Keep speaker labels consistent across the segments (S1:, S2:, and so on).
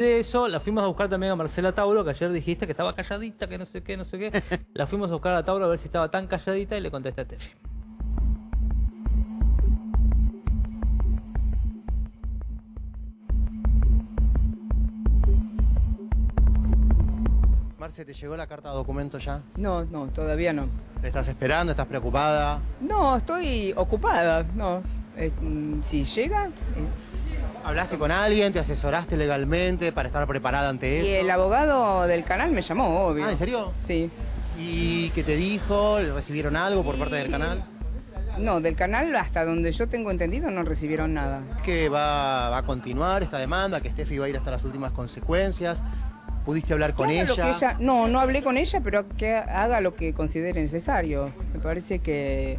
S1: De eso, la fuimos a buscar también a Marcela Tauro, que ayer dijiste que estaba calladita, que no sé qué, no sé qué. La fuimos a buscar a Tauro a ver si estaba tan calladita y le contesté a Tefi.
S2: Marce, ¿te llegó la carta de documento ya?
S3: No, no, todavía no.
S2: ¿La estás esperando? ¿Estás preocupada?
S3: No, estoy ocupada, no. Eh, mm, si llega... eh,
S2: ¿Hablaste con alguien? ¿Te asesoraste legalmente para estar preparada ante
S3: y
S2: eso?
S3: el abogado del canal me llamó, obvio.
S2: Ah, ¿en serio?
S3: Sí.
S2: ¿Y qué te dijo? ¿Le recibieron algo por parte del canal?
S3: No, del canal hasta donde yo tengo entendido no recibieron nada.
S2: ¿Que va, va a continuar esta demanda? ¿Que Steffi va a ir hasta las últimas consecuencias? ¿Pudiste hablar con
S3: lo que ella- No, no hablé con ella, pero que haga lo que considere necesario. Me parece que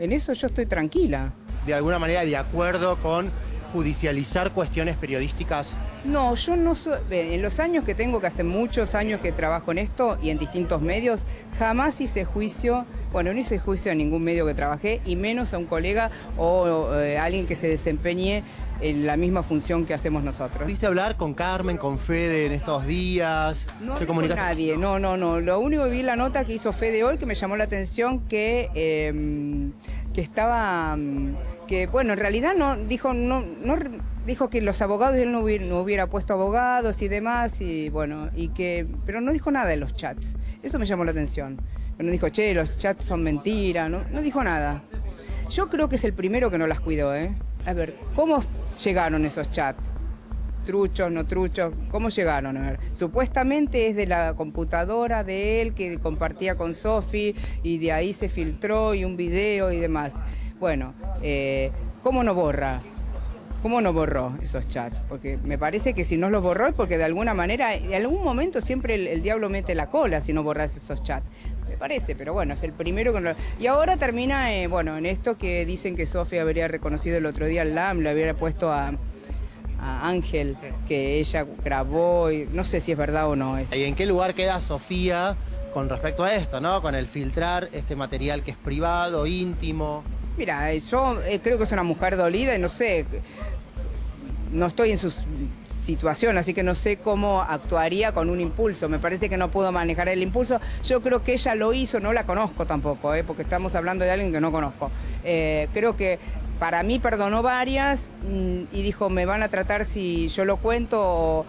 S3: en eso yo estoy tranquila.
S2: De alguna manera de acuerdo con judicializar cuestiones periodísticas.
S3: No, yo no soy. ve, En los años que tengo, que hace muchos años que trabajo en esto y en distintos medios, jamás hice juicio, bueno, no hice juicio a ningún medio que trabajé, y menos a un colega o eh, alguien que se desempeñe en la misma función que hacemos nosotros.
S2: ¿Pudiste hablar con Carmen, con Fede en estos días?
S3: No
S2: ¿Te
S3: con nadie, no, no, no. Lo único que vi la nota que hizo Fede hoy que me llamó la atención que, eh, que estaba, que bueno, en realidad no dijo, no, no dijo que los abogados él no hubiera, no hubiera puesto abogados y demás y bueno, y que, pero no dijo nada de los chats. Eso me llamó la atención. No dijo, che, los chats son mentira, no, no dijo nada. Yo creo que es el primero que no las cuidó, ¿eh? A ver, ¿cómo llegaron esos chats? Truchos, no truchos, ¿cómo llegaron? A ver, supuestamente es de la computadora de él que compartía con Sofi y de ahí se filtró y un video y demás. Bueno, eh, ¿cómo no borra? ¿Cómo no borró esos chats? Porque me parece que si no los borró es porque de alguna manera, en algún momento siempre el, diablo mete la cola si no borras esos chats. Me parece, pero bueno, es el primero que no... Y ahora termina, eh, bueno, en esto que dicen que Sofi habría reconocido el otro día al LAM, le habría puesto a, a Ángel, que ella grabó, y no sé si es verdad o no. esto.
S2: ¿Y en qué lugar queda Sofía con respecto a esto, no? Con el filtrar este material que es privado, íntimo.
S3: Mira, eh, yo eh, creo que es una mujer dolida y no sé, no estoy en su situación, así que no sé cómo actuaría con un impulso. Me parece que no pudo manejar el impulso. Yo creo que ella lo hizo, no la conozco tampoco, eh, porque estamos hablando de alguien que no conozco. Eh, creo que para mí perdonó varias mm, y dijo, me van a tratar si yo lo cuento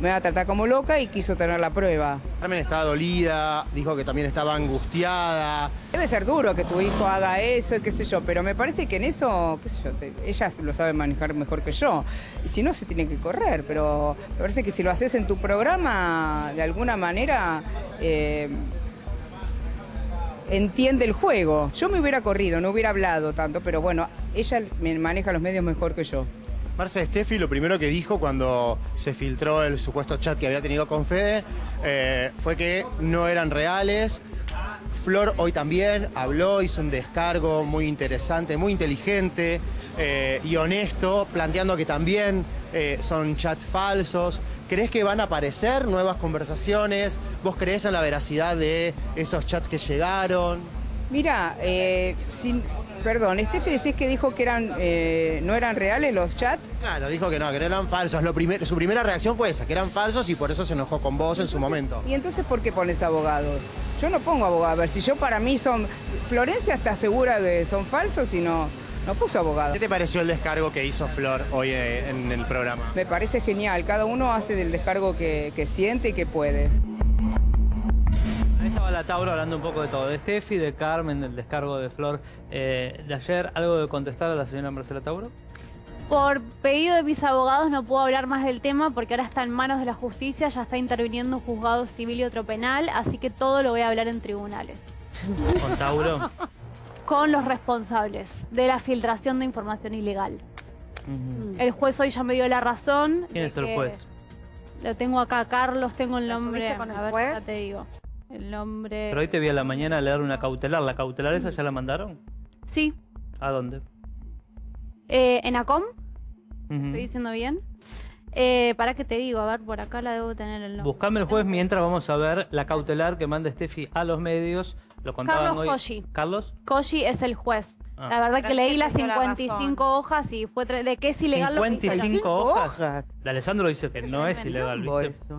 S3: me van a tratar como loca y quiso tener la prueba.
S2: Carmen estaba dolida, dijo que también estaba angustiada.
S3: Debe ser duro que tu hijo haga eso y qué sé yo, pero me parece que en eso, qué sé yo, te- ella lo sabe manejar mejor que yo. Y si no, se tiene que correr, pero me parece que si lo haces en tu programa, de alguna manera, eh, entiende el juego. Yo me hubiera corrido, no hubiera hablado tanto, pero bueno, ella me maneja los medios mejor que yo.
S2: Marce Steffi lo primero que dijo cuando se filtró el supuesto chat que había tenido con Fede eh, fue que no eran reales. Flor hoy también habló, hizo un descargo muy interesante, muy inteligente eh, y honesto, planteando que también eh, son chats falsos. ¿Crees que van a aparecer nuevas conversaciones? ¿Vos crees en la veracidad de esos chats que llegaron?
S3: Mira, eh, sin, perdón, Steffi decís que dijo que eran, eh, no eran reales los chats.
S2: Claro, dijo que no, que no eran falsos. Lo primer- su primera reacción fue esa, que eran falsos y por eso se enojó con vos en su momento.
S3: ¿Y entonces por qué pones abogados? Yo no pongo abogados. A ver, si yo para mí son... Florencia está segura que son falsos y no, no puso abogado.
S2: ¿Qué te pareció el descargo que hizo Flor hoy eh, en el programa?
S3: Me parece genial. Cada uno hace del descargo que, que siente y que puede.
S1: Ahí estaba la Tauro hablando un poco de todo, de Steffi, de Carmen, del descargo de Flor eh, de ayer. ¿Algo de contestar a la señora Marcela Tauro?
S4: Por pedido de mis abogados no puedo hablar más del tema porque ahora está en manos de la justicia, ya está interviniendo un juzgado civil y otro penal, así que todo lo voy a hablar en tribunales.
S1: Con Tauro.
S4: Con los responsables de la filtración de información ilegal. El juez hoy ya me dio la razón.
S1: ¿Quién es el juez?
S4: Lo tengo acá, Carlos, tengo el nombre.
S5: ¿Estuviste con el
S4: a ver,
S5: juez?
S4: ya te digo. El nombre.
S1: Pero hoy te vi a la mañana a leer una cautelar. ¿La cautelar esa ya la mandaron?
S4: Sí,
S1: ¿A dónde?
S4: eh, en ACOM,
S1: Ujú.
S4: estoy diciendo bien. Eh, ¿Para qué te digo? A ver, por acá la debo tener el nombre.
S1: Buscame el juez mientras vamos a ver la cautelar que manda Steffi a los medios Lo contaban
S4: Carlos
S1: hoy. ¿Carlos?
S4: Koji es el juez.
S1: Ah.
S4: La verdad que leí las
S5: te dio la
S4: 55 hojas y fue de que es ilegal lo que hizo ella.
S1: 55 hojas. De Alessandro dice que no es ilegal.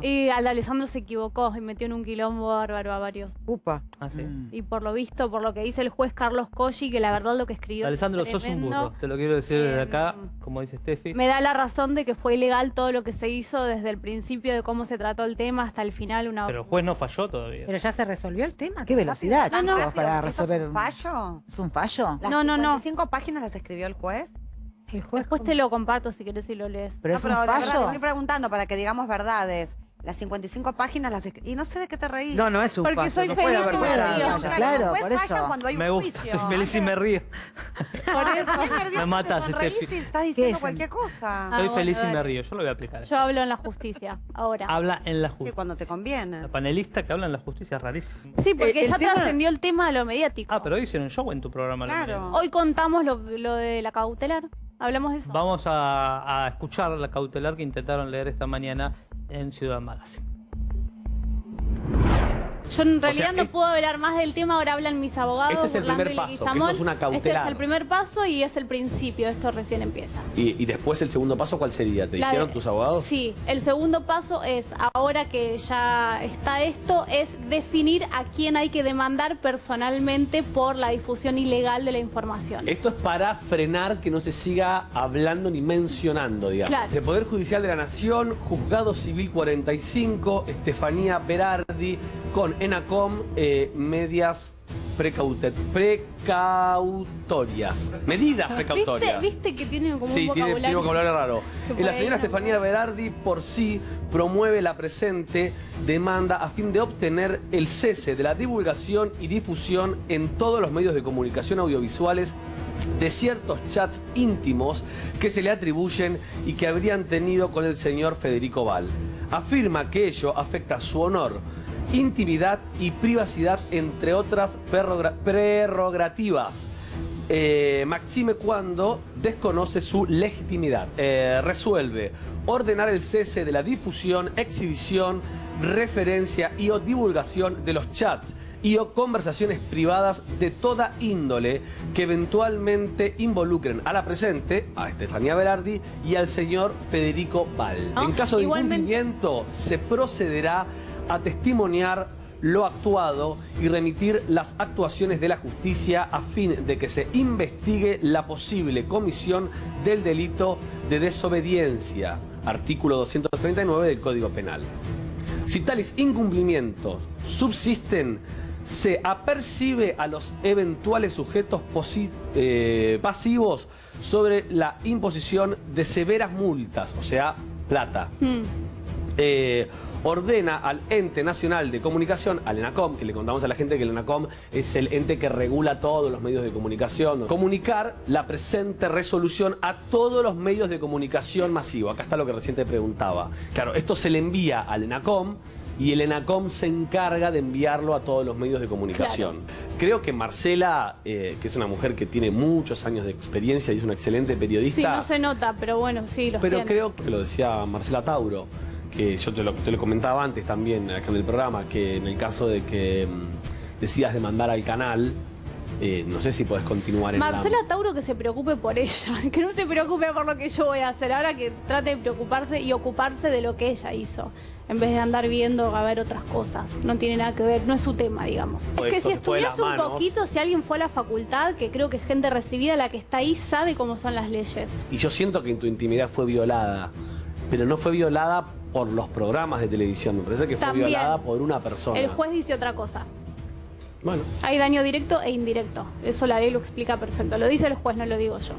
S4: Y al Alessandro se equivocó y metió en un quilombo bárbaro a varios.
S6: Upa.
S1: Ah, sí.
S6: Mm.
S4: Y por lo visto, por lo que dice el juez Carlos Koji, que la verdad lo que escribió. es
S1: Alessandro, sos un burro. Te lo quiero decir desde
S4: Em,
S1: acá, como dice Steffi.
S4: Me da la razón de que fue ilegal todo lo que se hizo desde el principio de cómo se trató el tema hasta el final. Una...
S1: Pero el juez no falló todavía.
S7: Pero ya se resolvió el tema.
S8: Qué velocidad,
S4: no.
S8: chicos, para resolver.
S5: ¿Es un fallo?
S8: ¿Es un fallo?
S5: ¿Las
S4: No, no, no.
S5: 55 páginas las escribió el juez?
S7: El juez
S4: Después te lo comparto si querés y lo lees.
S8: Pero
S5: no,
S8: es
S5: pero
S8: un
S5: la verdad, te estoy preguntando para que digamos verdades. Las 55 páginas las Y no sé de qué te reís.
S6: No, no es un
S4: Porque soy
S6: no puede
S4: feliz
S6: haber
S4: y me río.
S8: Claro, por eso.
S5: cuando hay un
S1: Me gusta,
S5: juicio.
S1: soy feliz y me río.
S5: Por eso.
S1: Me matas, Steffi.
S5: Estás diciendo
S8: es?
S5: cualquier cosa.
S4: Ah, bueno,
S1: feliz y me río. Yo lo voy a aplicar.
S4: Yo hablo en la justicia, ahora.
S1: Habla en la justicia.
S5: cuando te conviene.
S1: La panelista que habla en la justicia es rarísimo.
S4: Sí, porque
S6: Eh,
S4: ya
S6: tema-
S4: trascendió el tema a lo mediático.
S1: Ah, pero hoy hicieron show en tu programa. la
S5: Claro.
S4: Hoy contamos lo, lo de la cautelar. Hablamos de eso.
S1: Vamos a, a escuchar la cautelar que intentaron leer esta mañana en Ciudad Magazine.
S4: Yo en realidad
S9: sea,
S4: no
S9: es-
S4: puedo hablar más del tema, ahora hablan mis abogados.
S9: Este es el
S4: Orlando
S9: primer paso, esto es una
S4: Este es
S9: cautelar.
S4: el primer paso y es el principio, esto recién empieza.
S9: Y, y después el segundo paso, ¿cuál sería? ¿Te
S4: La
S9: dijeron
S4: de-
S9: tus abogados?
S4: Sí, el segundo paso es, ahora que ya está esto, es definir a quién hay que demandar personalmente por la difusión ilegal de la información.
S9: Esto es para frenar que no se siga hablando ni mencionando, digamos.
S4: Claro.
S9: El Poder Judicial de la Nación, Juzgado Civil 45, Estefanía Berardi, con ENACOM, eh, medias precautorias. Medidas
S4: ¿Viste,
S9: precautorias.
S4: ¿Viste que tiene como
S9: Sí,
S4: un
S9: tiene,
S4: vocabulario?
S9: tiene vocabulario raro. La señora Estefanía Berardi por sí promueve la presente demanda a fin de obtener el cese de la divulgación y difusión en todos los medios de comunicación audiovisuales de ciertos chats íntimos que se le atribuyen y que habrían tenido con el señor Federico Val. Afirma que ello afecta su honor, intimidad y privacidad, entre otras prerroga- prerrogativas. Eh, Maxime cuando desconoce su legitimidad. Eh, resuelve ordenar el cese de la difusión, exhibición, referencia y o divulgación de los chats y o conversaciones privadas de toda índole que eventualmente involucren a la presente, a Estefanía Berardi y al señor Federico Val.
S4: Ah,
S9: en caso de
S4: igualmente-
S9: incumplimiento, se procederá a testimoniar lo actuado y remitir las actuaciones de la justicia a fin de que se investigue la posible comisión del delito de desobediencia, artículo 239 del Código Penal. Si tales incumplimientos subsisten, se apercibe a los eventuales sujetos eh, pasivos sobre la imposición de severas multas, o sea, plata.
S4: Hmm.
S9: Eh, ordena al ente nacional de comunicación, al ENACOM, que le contamos a la gente que el ENACOM es el ente que regula todos los medios de comunicación, comunicar la presente resolución a todos los medios de comunicación masivo. Acá está lo que recién te preguntaba. Claro, esto se le envía al ENACOM y el ENACOM se encarga de enviarlo a todos los medios de comunicación. Creo que Marcela, eh, que es una mujer que tiene muchos años de experiencia y es una excelente periodista,
S4: Sí, no se nota, pero bueno, sí, los
S9: pero
S4: tiene.
S9: creo que lo decía Marcela Tauro, que yo te lo, te lo comentaba antes también acá en el programa, que en el caso de que mm, decidas demandar al canal, eh, no sé si podés continuar en
S4: Marcela
S9: la...
S4: Tauro que se preocupe por ella, que no se preocupe por lo que yo voy a hacer, ahora que trate de preocuparse y ocuparse de lo que ella hizo, en vez de andar viendo a ver otras cosas. No tiene nada que ver, no es su tema, digamos. Es que si estudias un
S9: manos.
S4: poquito, si alguien fue a la facultad, que creo que es gente recibida, la que está ahí sabe cómo son las leyes.
S9: Y yo siento que tu intimidad fue violada, pero no fue violada por los programas de televisión, me parece que fue violada por una persona.
S4: El juez dice otra cosa.
S9: Bueno,
S4: Hay daño directo e indirecto. Eso la ley lo explica perfecto. Lo dice el juez, no lo digo yo.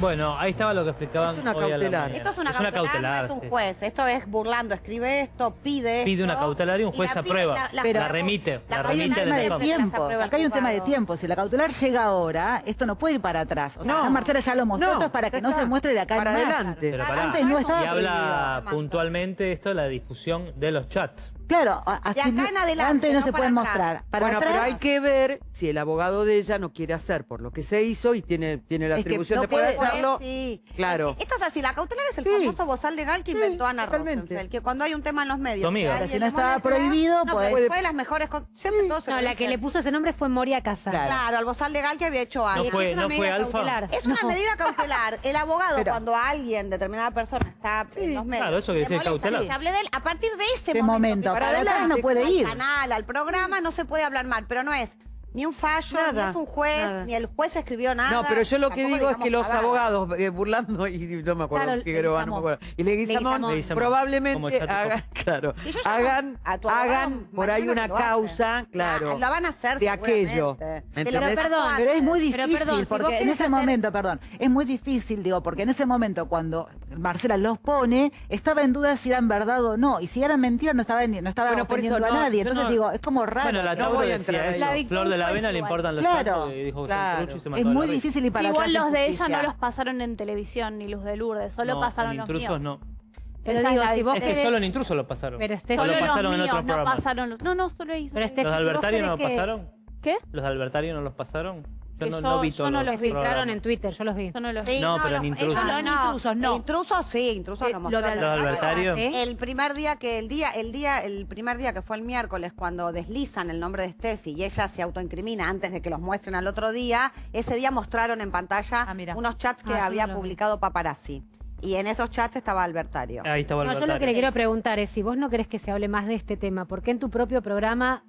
S1: Bueno, ahí estaba lo que explicaban
S6: Es una
S1: hoy a la
S6: cautelar.
S1: mañana.
S5: Esto es una cautelar, no es un
S1: sí.
S5: juez. Esto es burlando, escribe esto, pide
S1: Pide una
S5: esto,
S1: cautelar y un juez
S5: la pide
S1: aprueba.
S5: y la- la-
S8: Pero-
S1: La remite, la
S5: cautelar
S8: Hay un
S1: remite
S8: tema de
S5: el
S8: Acá hay un tema de tiempo. Si la cautelar llega ahora, esto no puede ir para atrás. O sea,
S6: No.
S8: Marcela ya lo mostró,
S6: No,
S8: esto es para que no se muestre de acá
S6: Para
S8: en
S6: adelante.
S1: Pero pará.
S8: Antes no estaba
S1: Y habla puntualmente esto de la difusión de los chats.
S8: Claro, a-
S5: De
S8: así
S5: acá en adelante,
S8: no,
S5: no
S8: se pueden
S5: atrás.
S8: mostrar. Para
S6: bueno,
S8: atrás,
S6: pero hay que ver si el abogado de ella no quiere hacer por lo que se hizo y tiene, tiene la atribución
S8: no
S6: de poder
S8: puede-
S6: hacerlo.
S5: Sí.
S6: Claro.
S5: Esto es así, la cautelar es el
S6: Sí.
S5: famoso bozal legal que
S6: Sí,
S5: inventó Ana. Rosenfeld, que cuando hay un tema en los medios,
S1: Tu amiga.
S8: si no estaba prohibido,
S5: no, pero fue de las mejores cosas, siempre todo se
S7: No, la que le puso ese nombre fue Moria Casa.
S8: Claro.
S5: Claro, al bozal legal que había hecho Ana.
S1: No fue,
S7: Es una
S1: no fue Alfa.
S7: cautelar.
S5: Es una medida cautelar. El abogado,
S8: Pero-
S5: cuando alguien, determinada persona, está en los medios.
S1: Claro, eso que dice cautelar.
S5: de él, a partir de ese momento,
S8: para adelante no puede
S5: al
S8: ir.
S5: canal, al programa, no se puede hablar mal, pero no es ni un fallo,
S6: Nada,
S5: ni es un juez,
S6: nada.
S5: ni el juez escribió nada.
S6: No, pero yo lo que digo es que los abogados, eh, burlando, y no me acuerdo
S7: Claro,
S6: qué no me acuerdo, y Leguizamón, probablemente hagan, claro,
S5: yo llamo
S6: hagan, por ahí una causa, claro,
S5: Ah, lo van a hacer
S6: de aquello,
S5: pasó
S7: perdón.
S8: Pero es muy
S7: Pero
S8: difícil,
S7: perdón, si vos
S8: porque en ese
S7: hacer-
S8: momento, perdón, es muy difícil, digo, porque en ese momento cuando Marcela los pone, estaba en duda si eran verdad o no, y si eran mentiras no estaba, no estaba
S6: Bueno, por eso
S8: ofendiendo
S6: no,
S8: a nadie, entonces
S1: no-
S8: digo, es como raro.
S1: Bueno, la
S6: No
S1: Tauro
S6: a
S1: decía
S6: ahí.
S1: eso.
S4: La
S1: Flor de la Avena le importan los
S8: Claro,
S1: y dijo
S6: claro.
S1: y se
S8: es
S1: mató
S8: muy
S1: la
S8: difícil y para
S4: Igual los de ella no los pasaron en televisión, ni los de Lourdes, solo
S1: No,
S4: pasaron
S1: en
S4: los
S1: intrusos
S4: míos.
S1: no.
S7: Pero
S4: Esa
S7: digo,
S4: es la
S7: si vos
S1: Es que solo en intrusos lo pasaron.
S7: Pero
S1: O
S7: Steffi-
S1: lo
S4: Solo
S1: pasaron
S4: los
S1: en
S4: míos
S1: otro
S4: no
S1: programa.
S4: pasaron los... No, no, solo
S7: Steffi,
S1: ¿Los de
S7: si vos
S1: Albertario no lo pasaron?
S4: ¿Qué?
S1: ¿Los de Albertario no los pasaron? Yo no,
S4: yo-
S1: no vi
S4: yo
S1: todos
S4: no
S1: los
S4: los
S7: en Twitter, yo los vi.
S4: Yo no los
S5: Sí,
S1: No, pero en intrusos.
S5: ellos
S4: No, en intrusos no.
S5: Intrusos sí, intrusos
S4: Eh,
S5: lo
S4: lo de
S5: mostraron.
S1: ¿Los de Albertario?
S7: ¿Eh?
S5: El primer día que el día, el día, el primer día que fue el miércoles, cuando deslizan el nombre de Steffi y ella se autoincrimina antes de que los muestren al otro día, ese día mostraron en pantalla
S10: Ah,
S5: unos chats que
S7: Ah,
S5: había
S7: no
S5: publicado Paparazzi. Y en esos chats estaba Albertario.
S1: Ahí estaba
S7: No, yo lo que le
S1: Albertario.
S7: quiero preguntar es si vos no querés que se hable más de este tema, ¿por qué en tu propio programa